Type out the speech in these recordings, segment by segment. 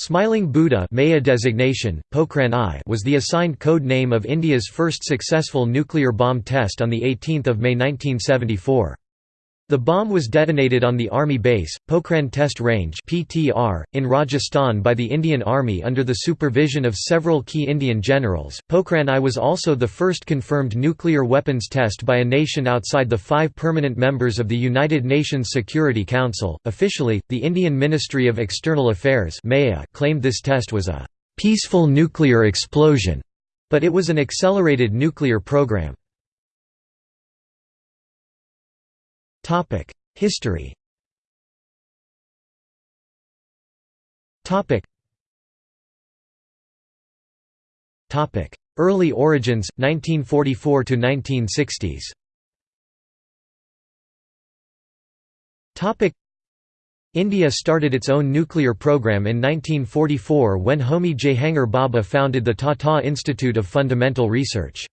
Smiling Buddha Maya designation, Pokhran I was the assigned code name of India's first successful nuclear bomb test on 18 May 1974. The bomb was detonated on the Army base, Pokhran Test Range (PTR) in Rajasthan by the Indian Army under the supervision of several key Indian generals. Pokhran I was also the first confirmed nuclear weapons test by a nation outside the five permanent members of the United Nations Security Council. Officially, the Indian Ministry of External Affairs claimed this test was a peaceful nuclear explosion, but it was an accelerated nuclear program. History Topic. Early origins 1944 to 1960s Topic. India started its own nuclear program in 1944 when Homi Jehangir Bhabha founded the Tata Institute of Fundamental Research.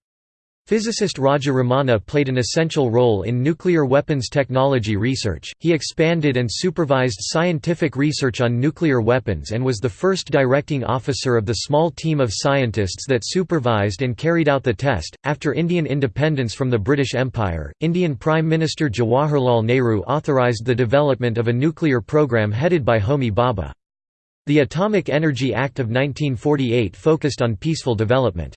Physicist Raja Ramanna played an essential role in nuclear weapons technology research. He expanded and supervised scientific research on nuclear weapons and was the first directing officer of the small team of scientists that supervised and carried out the test. After Indian independence from the British Empire, Indian Prime Minister Jawaharlal Nehru authorized the development of a nuclear program headed by Homi Bhabha. The Atomic Energy Act of 1948 focused on peaceful development.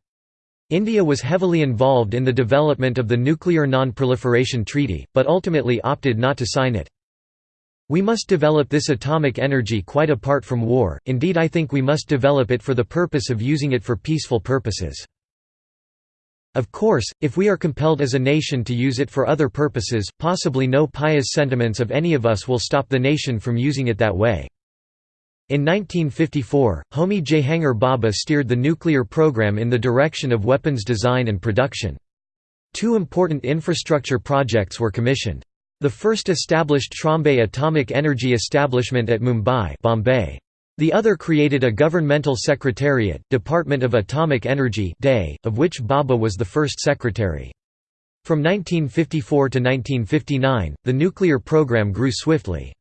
India was heavily involved in the development of the Nuclear Non-Proliferation Treaty, but ultimately opted not to sign it. We must develop this atomic energy quite apart from war, indeed I think we must develop it for the purpose of using it for peaceful purposes. Of course, if we are compelled as a nation to use it for other purposes, possibly no pious sentiments of any of us will stop the nation from using it that way. In 1954, Homi Jehangir Bhabha steered the nuclear program in the direction of weapons design and production. Two important infrastructure projects were commissioned. The first established Trombay Atomic Energy Establishment at Mumbai Bombay. The other created a governmental secretariat, Department of Atomic Energy of which Bhabha was the first secretary. From 1954 to 1959, the nuclear program grew swiftly.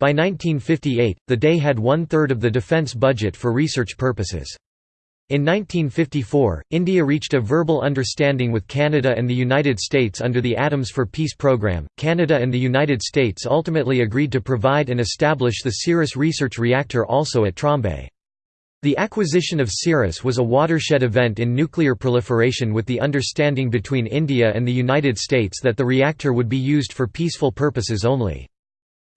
By 1958, the day had one-third of the defense budget for research purposes. In 1954, India reached a verbal understanding with Canada and the United States under the Atoms for Peace program. Canada and the United States ultimately agreed to provide and establish the CIRUS research reactor also at Trombay. The acquisition of CIRUS was a watershed event in nuclear proliferation with the understanding between India and the United States that the reactor would be used for peaceful purposes only.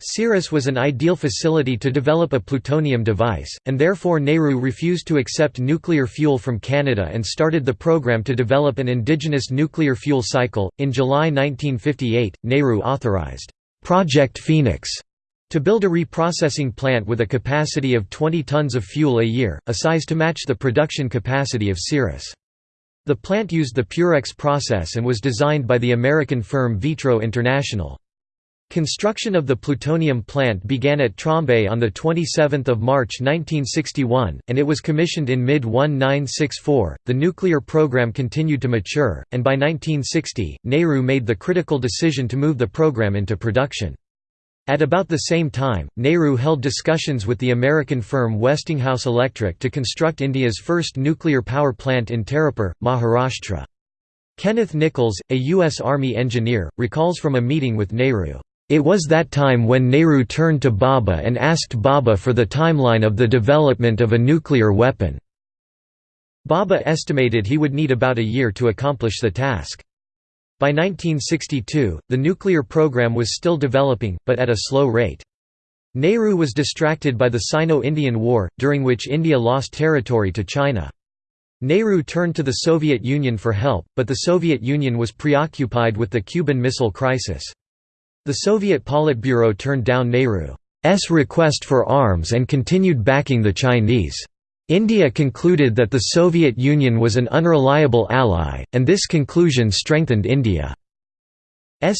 CIRUS was an ideal facility to develop a plutonium device, and therefore Nehru refused to accept nuclear fuel from Canada and started the program to develop an indigenous nuclear fuel cycle. In July 1958, Nehru authorized Project Phoenix to build a reprocessing plant with a capacity of 20 tons of fuel a year, a size to match the production capacity of CIRUS. The plant used the Purex process and was designed by the American firm Vitro International. Construction of the plutonium plant began at Trombay on 27 March 1961, and it was commissioned in mid-1964. The nuclear program continued to mature, and by 1960, Nehru made the critical decision to move the program into production. At about the same time, Nehru held discussions with the American firm Westinghouse Electric to construct India's first nuclear power plant in Tarapur, Maharashtra. Kenneth Nichols, a U.S. Army engineer, recalls from a meeting with Nehru. It was that time when Nehru turned to Bhabha and asked Bhabha for the timeline of the development of a nuclear weapon. Bhabha estimated he would need about a year to accomplish the task. By 1962, the nuclear program was still developing, but at a slow rate. Nehru was distracted by the Sino-Indian War, during which India lost territory to China. Nehru turned to the Soviet Union for help, but the Soviet Union was preoccupied with the Cuban Missile Crisis. The Soviet Politburo turned down Nehru's request for arms and continued backing the Chinese. India concluded that the Soviet Union was an unreliable ally, and this conclusion strengthened India's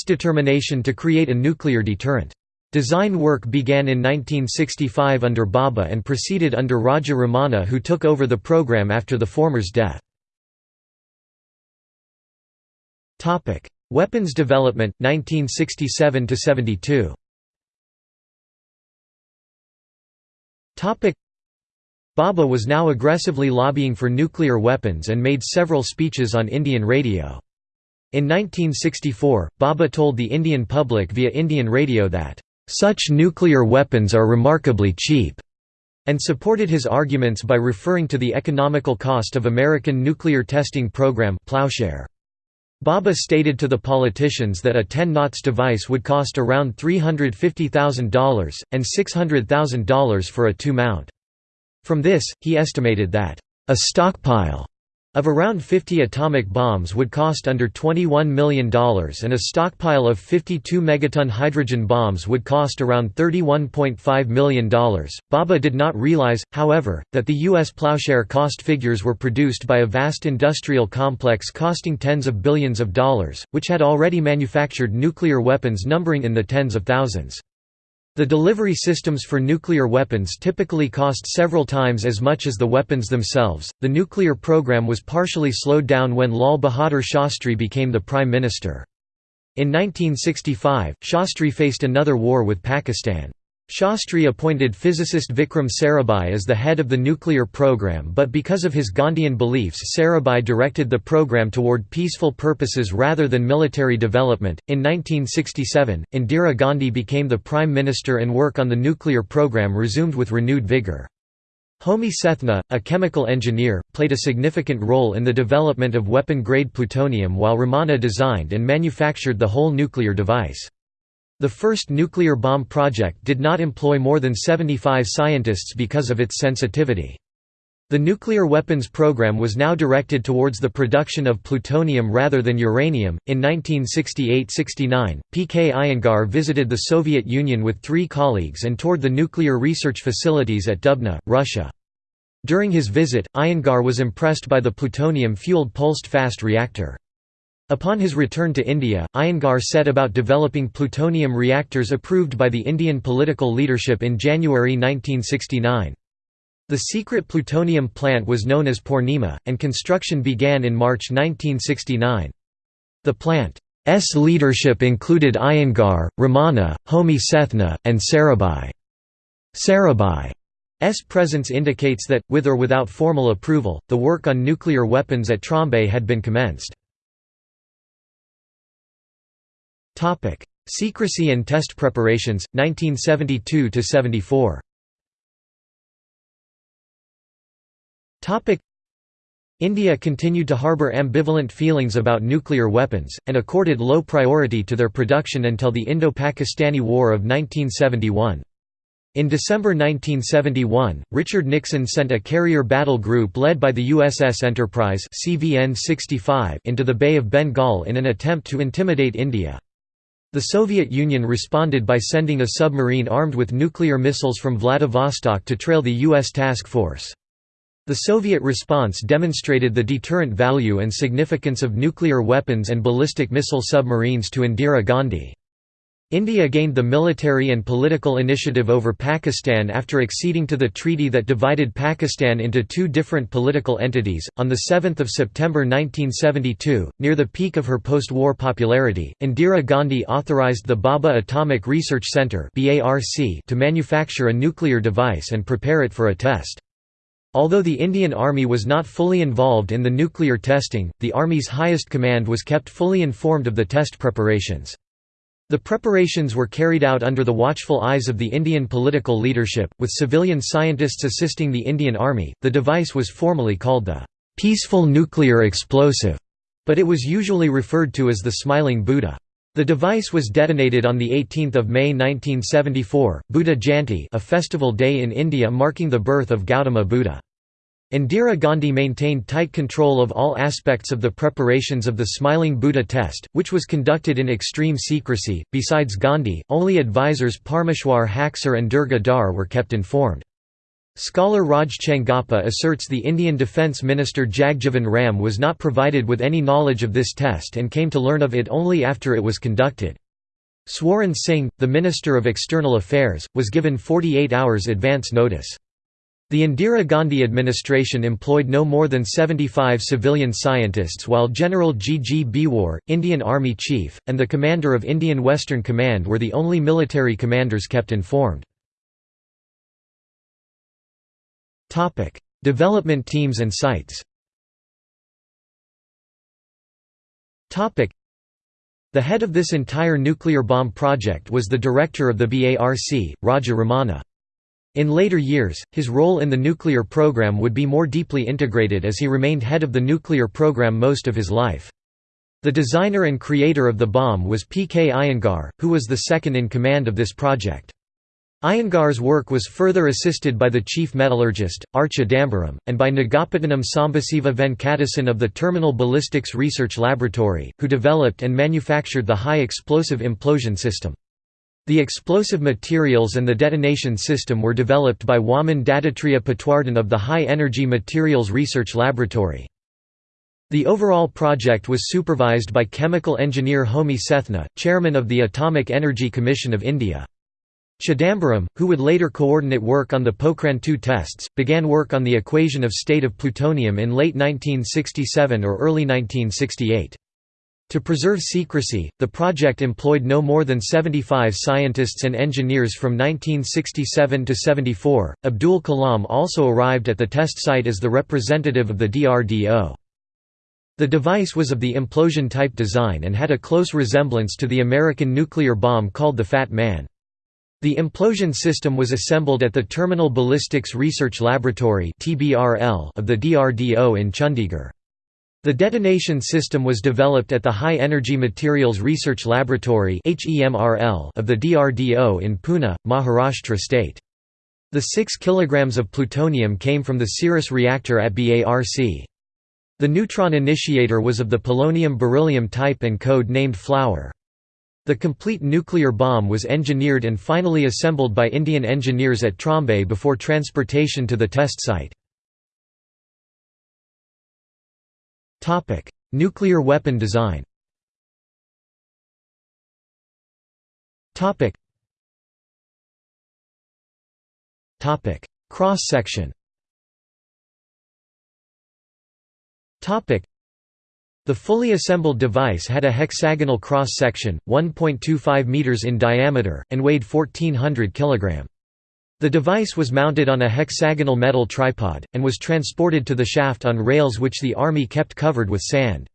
determination to create a nuclear deterrent. Design work began in 1965 under Bhabha and proceeded under Raja Ramanna who took over the program after the former's death. Weapons development 1967 to 72 Topic Bhabha was now aggressively lobbying for nuclear weapons and made several speeches on Indian radio. In 1964, Bhabha told the Indian public via Indian radio that, "...such nuclear weapons are remarkably cheap." and supported his arguments by referring to the economical cost of American nuclear testing program Plowshare. Bhabha stated to the politicians that a 10 knots device would cost around $350,000, and $600,000 for a two-mount. From this, he estimated that, "...a stockpile of around 50 atomic bombs would cost under $21 million and a stockpile of 52 megaton hydrogen bombs would cost around $31.5 million. Bhabha did not realize, however, that the U.S. plowshare cost figures were produced by a vast industrial complex costing tens of billions of dollars, which had already manufactured nuclear weapons numbering in the tens of thousands. The delivery systems for nuclear weapons typically cost several times as much as the weapons themselves. The nuclear program was partially slowed down when Lal Bahadur Shastri became the prime minister. In 1965, Shastri faced another war with Pakistan. Shastri appointed physicist Vikram Sarabhai as the head of the nuclear program but because of his Gandhian beliefs Sarabhai directed the program toward peaceful purposes rather than military development. In 1967, Indira Gandhi became the prime minister and work on the nuclear program resumed with renewed vigor. Homi Sethna, a chemical engineer, played a significant role in the development of weapon-grade plutonium while Ramanna designed and manufactured the whole nuclear device. The first nuclear bomb project did not employ more than 75 scientists because of its sensitivity. The nuclear weapons program was now directed towards the production of plutonium rather than uranium. In 1968 69, P. K. Iyengar visited the Soviet Union with three colleagues and toured the nuclear research facilities at Dubna, Russia. During his visit, Iyengar was impressed by the plutonium fueled pulsed fast reactor. Upon his return to India, Iyengar set about developing plutonium reactors approved by the Indian political leadership in January 1969. The secret plutonium plant was known as Purnima, and construction began in March 1969. The plant's leadership included Iyengar, Ramanna, Homi Sethna, and Sarabhai. Sarabhai's presence indicates that, with or without formal approval, the work on nuclear weapons at Trombay had been commenced. Topic: Secrecy and test preparations 1972 to 74. Topic: India continued to harbour ambivalent feelings about nuclear weapons, and accorded low priority to their production until the Indo-Pakistani War of 1971. In December 1971, Richard Nixon sent a carrier battle group led by the USS Enterprise into the Bay of Bengal in an attempt to intimidate India. The Soviet Union responded by sending a submarine armed with nuclear missiles from Vladivostok to trail the U.S. task force. The Soviet response demonstrated the deterrent value and significance of nuclear weapons and ballistic missile submarines to Indira Gandhi. India gained the military and political initiative over Pakistan after acceding to the treaty that divided Pakistan into two different political entities. On 7 September 1972, near the peak of her post war popularity, Indira Gandhi authorized the Bhabha Atomic Research Centre to manufacture a nuclear device and prepare it for a test. Although the Indian Army was not fully involved in the nuclear testing, the Army's highest command was kept fully informed of the test preparations. The preparations were carried out under the watchful eyes of the Indian political leadership, with civilian scientists assisting the Indian Army. The device was formally called the peaceful nuclear explosive, but it was usually referred to as the Smiling Buddha. The device was detonated on 18 May 1974, Buddha Jayanti a festival day in India marking the birth of Gautama Buddha. Indira Gandhi maintained tight control of all aspects of the preparations of the Smiling Buddha test, which was conducted in extreme secrecy. Besides Gandhi, only advisors Parmeshwar Haksar and Durga Dhar were kept informed. Scholar Raj Chengappa asserts the Indian Defence Minister Jagjivan Ram was not provided with any knowledge of this test and came to learn of it only after it was conducted. Swaran Singh, the Minister of External Affairs, was given 48 hours advance notice. The Indira Gandhi administration employed no more than 75 civilian scientists while General G. G. Indian Army Chief, and the commander of Indian Western Command were the only military commanders kept informed. Development teams and sites the head of this entire nuclear bomb project was the director of the BARC, Raja Ramanna. In later years, his role in the nuclear program would be more deeply integrated as he remained head of the nuclear program most of his life. The designer and creator of the bomb was P. K. Iyengar, who was the second in command of this project. Iyengar's work was further assisted by the chief metallurgist, R. Chidambaram, and by Nagapattinam Sambasiva Venkatesan of the Terminal Ballistics Research Laboratory, who developed and manufactured the high explosive implosion system. The explosive materials and the detonation system were developed by Waman Dattatreya Patwardhan of the High Energy Materials Research Laboratory. The overall project was supervised by chemical engineer Homi Sethna, chairman of the Atomic Energy Commission of India. Chidambaram, who would later coordinate work on the Pokhran II tests, began work on the equation of state of plutonium in late 1967 or early 1968. To preserve secrecy, the project employed no more than 75 scientists and engineers from 1967 to 74. Abdul Kalam also arrived at the test site as the representative of the DRDO. The device was of the implosion type design and had a close resemblance to the American nuclear bomb called the Fat Man. The implosion system was assembled at the Terminal Ballistics Research Laboratory of the DRDO in Chandigarh. The detonation system was developed at the High Energy Materials Research Laboratory of the DRDO in Pune, Maharashtra state. The 6 kg of plutonium came from the CIRUS reactor at BARC. The neutron initiator was of the polonium beryllium type and code named Flower. The complete nuclear bomb was engineered and finally assembled by Indian engineers at Trombay before transportation to the test site. Nuclear weapon design. Topic: Cross-section. Topic. the fully assembled device had a hexagonal cross-section, 1.25 meters in diameter, and weighed 1400 kg. The device was mounted on a hexagonal metal tripod, and was transported to the shaft on rails which the Army kept covered with sand.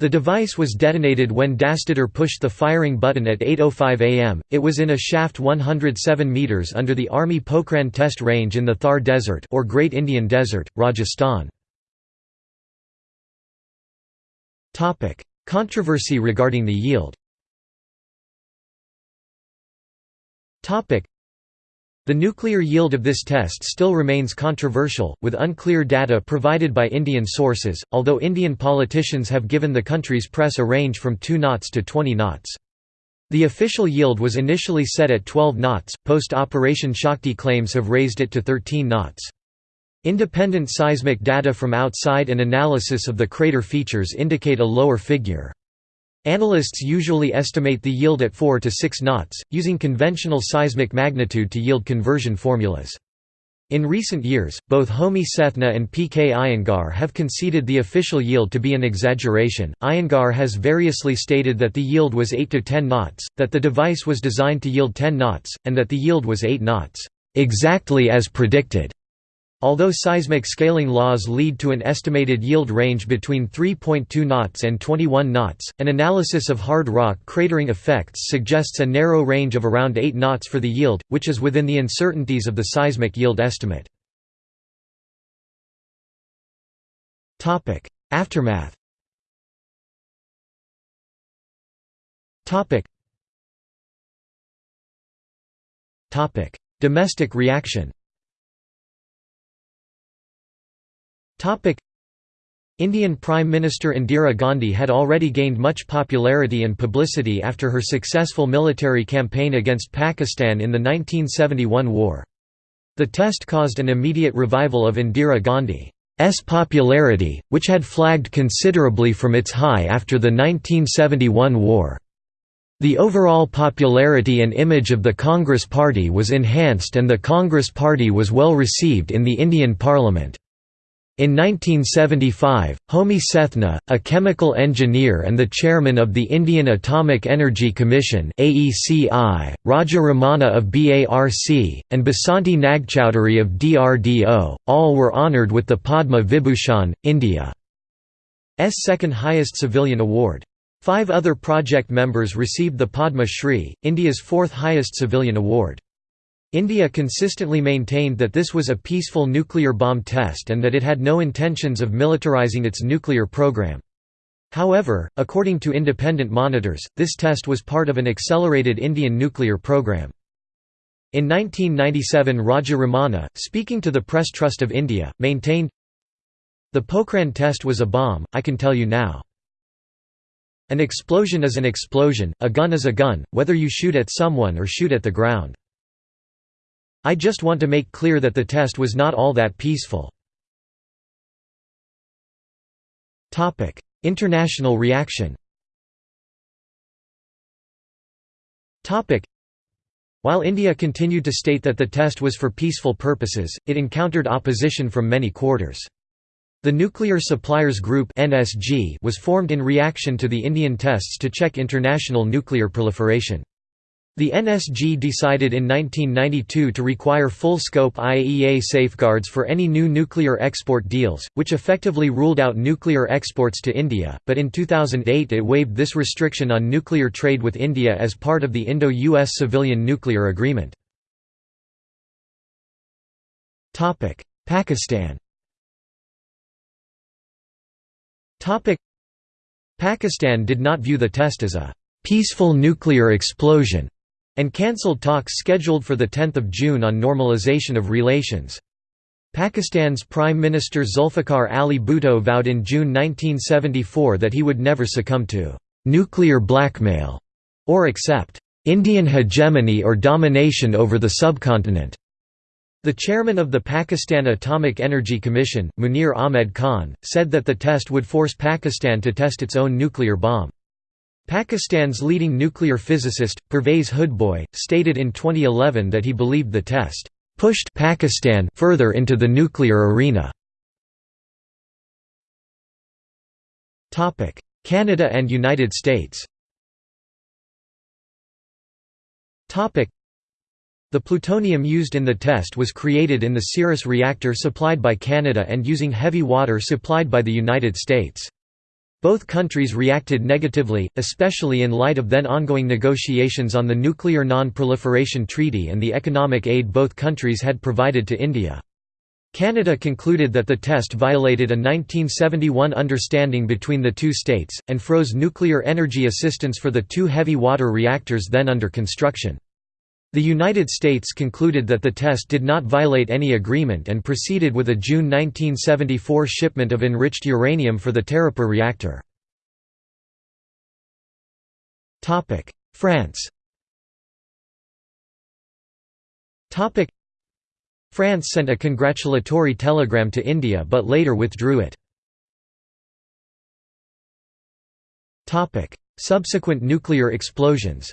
The device was detonated when Dastidar pushed the firing button at 8.05 am. It was in a shaft 107 metres under the Army Pokhran test range in the Thar Desert or Great Indian Desert, Rajasthan. Controversy regarding the yield the nuclear yield of this test still remains controversial, with unclear data provided by Indian sources, although Indian politicians have given the country's press a range from 2 knots to 20 knots. The official yield was initially set at 12 knots, post-Operation Shakti claims have raised it to 13 knots. Independent seismic data from outside and analysis of the crater features indicate a lower figure. Analysts usually estimate the yield at 4 to 6 knots, using conventional seismic magnitude to yield conversion formulas. In recent years, both Homi Sethna and P. K. Iyengar have conceded the official yield to be an exaggeration. Iyengar has variously stated that the yield was 8 to 10 knots, that the device was designed to yield 10 knots, and that the yield was 8 knots, exactly as predicted. Although seismic scaling laws lead to an estimated yield range between 3.2 knots and 21 knots, an analysis of hard rock cratering effects suggests a narrow range of around 8 knots for the yield, which is within the uncertainties of the seismic yield estimate. Aftermath Domestic reaction Indian Prime Minister Indira Gandhi had already gained much popularity and publicity after her successful military campaign against Pakistan in the 1971 war. The test caused an immediate revival of Indira Gandhi's popularity, which had flagged considerably from its high after the 1971 war. The overall popularity and image of the Congress Party was enhanced and the Congress Party was well received in the Indian Parliament. In 1975, Homi Sethna, a chemical engineer and the chairman of the Indian Atomic Energy Commission (AECI), Raja Ramanna of BARC, and Basanti Nagchaudhuri of DRDO, all were honoured with the Padma Vibhushan, India's second highest civilian award. Five other project members received the Padma Shri, India's fourth highest civilian award. India consistently maintained that this was a peaceful nuclear bomb test and that it had no intentions of militarizing its nuclear program. However, according to independent monitors, this test was part of an accelerated Indian nuclear program. In 1997 Raja Ramanna, speaking to the Press Trust of India, maintained, The Pokhran test was a bomb, I can tell you now. An explosion is an explosion, a gun is a gun, whether you shoot at someone or shoot at the ground. I just want to make clear that the test was not all that peaceful. International reaction While India continued to state that the test was for peaceful purposes, it encountered opposition from many quarters. The Nuclear Suppliers Group was formed in reaction to the Indian tests to check international nuclear proliferation. The NSG decided in 1992 to require full-scope IAEA safeguards for any new nuclear export deals, which effectively ruled out nuclear exports to India, but in 2008 it waived this restriction on nuclear trade with India as part of the Indo-US Civilian Nuclear Agreement. Pakistan Pakistan did not view the test as a «peaceful nuclear explosion» and cancelled talks scheduled for 10 June on normalization of relations. Pakistan's Prime Minister Zulfikar Ali Bhutto vowed in June 1974 that he would never succumb to «nuclear blackmail» or accept «Indian hegemony or domination over the subcontinent». The chairman of the Pakistan Atomic Energy Commission, Munir Ahmed Khan, said that the test would force Pakistan to test its own nuclear bomb. Pakistan's leading nuclear physicist, Pervez Hoodbhoy, stated in 2011 that he believed the test pushed Pakistan further into the nuclear arena. Canada and United States the plutonium used in the test was created in the CIRUS reactor supplied by Canada and using heavy water supplied by the United States. Both countries reacted negatively, especially in light of then ongoing negotiations on the Nuclear Non-Proliferation Treaty and the economic aid both countries had provided to India. Canada concluded that the test violated a 1971 understanding between the two states, and froze nuclear energy assistance for the two heavy water reactors then under construction. The United States concluded that the test did not violate any agreement and proceeded with a June 1974 shipment of enriched uranium for the Tarapur reactor. France France sent a congratulatory telegram to India but later withdrew it. Subsequent nuclear explosions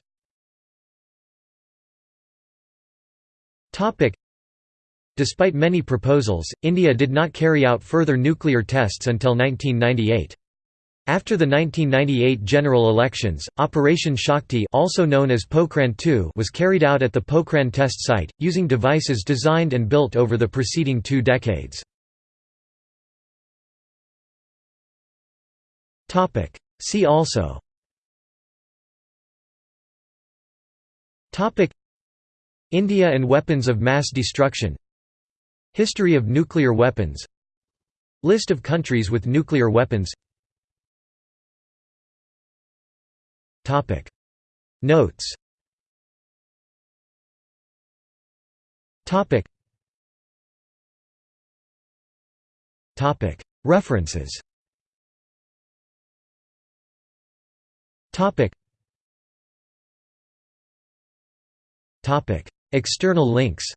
Despite many proposals, India did not carry out further nuclear tests until 1998. After the 1998 general elections, Operation Shakti also known as Pokhran II was carried out at the Pokhran test site, using devices designed and built over the preceding two decades. See also India and weapons of mass destruction. History of nuclear weapons. List of countries with nuclear weapons. Notes. References External links